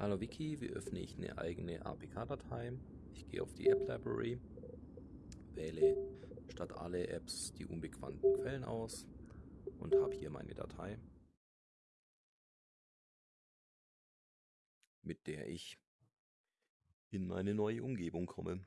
Hallo Wiki, wie öffne ich eine eigene APK-Datei? Ich gehe auf die App Library, wähle statt alle Apps die unbekannten Quellen aus und habe hier meine Datei, mit der ich in meine neue Umgebung komme.